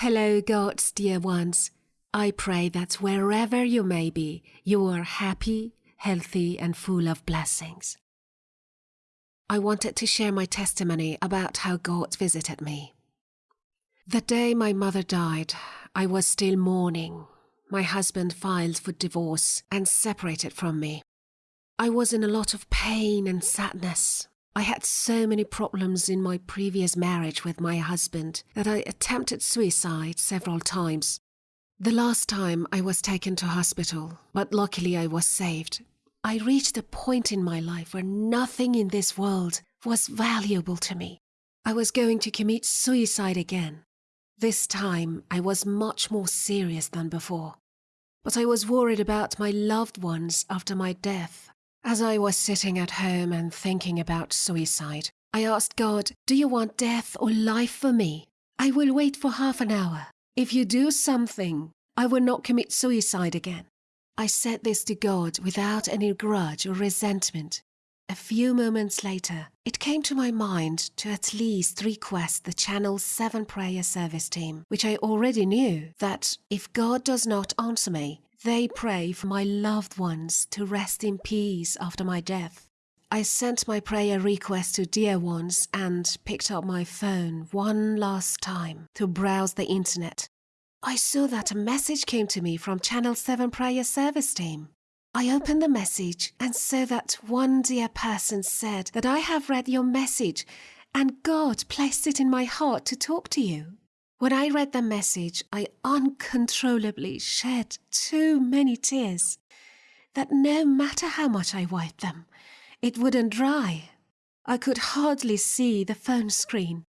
Hello, God's dear ones. I pray that wherever you may be, you are happy, healthy, and full of blessings. I wanted to share my testimony about how God visited me. The day my mother died, I was still mourning. My husband filed for divorce and separated from me. I was in a lot of pain and sadness. I had so many problems in my previous marriage with my husband that I attempted suicide several times. The last time I was taken to hospital, but luckily I was saved. I reached a point in my life where nothing in this world was valuable to me. I was going to commit suicide again. This time I was much more serious than before. But I was worried about my loved ones after my death. As I was sitting at home and thinking about suicide, I asked God, Do you want death or life for me? I will wait for half an hour. If you do something, I will not commit suicide again. I said this to God without any grudge or resentment. A few moments later, it came to my mind to at least request the Channel 7 prayer service team, which I already knew, that if God does not answer me, they pray for my loved ones to rest in peace after my death. I sent my prayer request to dear ones and picked up my phone one last time to browse the internet. I saw that a message came to me from Channel 7 Prayer Service Team. I opened the message and saw that one dear person said that I have read your message and God placed it in my heart to talk to you. When I read the message, I uncontrollably shed too many tears that no matter how much I wiped them, it wouldn't dry. I could hardly see the phone screen.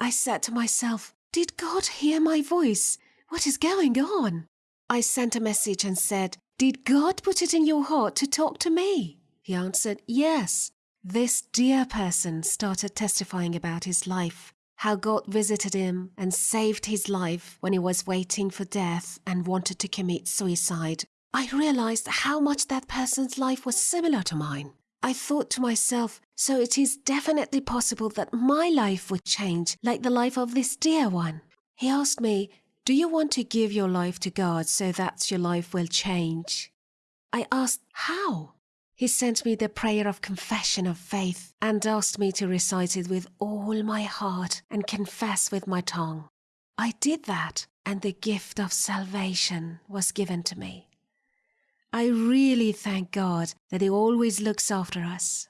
I said to myself, Did God hear my voice? What is going on? I sent a message and said, Did God put it in your heart to talk to me? He answered, Yes. This dear person started testifying about his life how God visited him and saved his life when he was waiting for death and wanted to commit suicide, I realized how much that person's life was similar to mine. I thought to myself, so it is definitely possible that my life would change like the life of this dear one. He asked me, Do you want to give your life to God so that your life will change? I asked, How? He sent me the prayer of confession of faith and asked me to recite it with all my heart and confess with my tongue. I did that, and the gift of salvation was given to me. I really thank God that He always looks after us.